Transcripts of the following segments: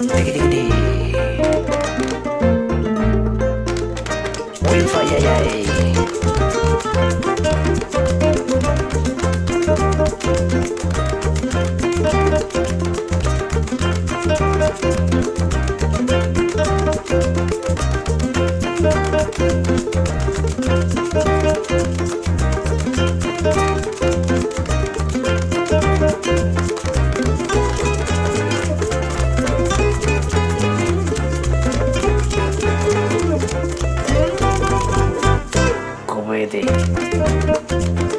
Wi-Fi, ay, ay. Edith.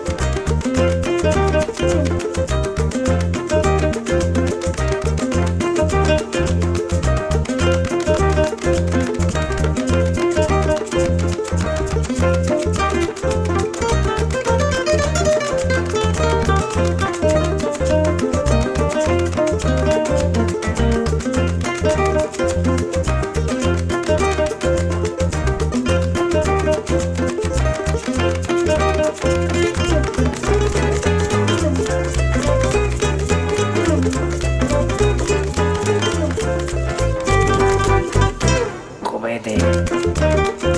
day.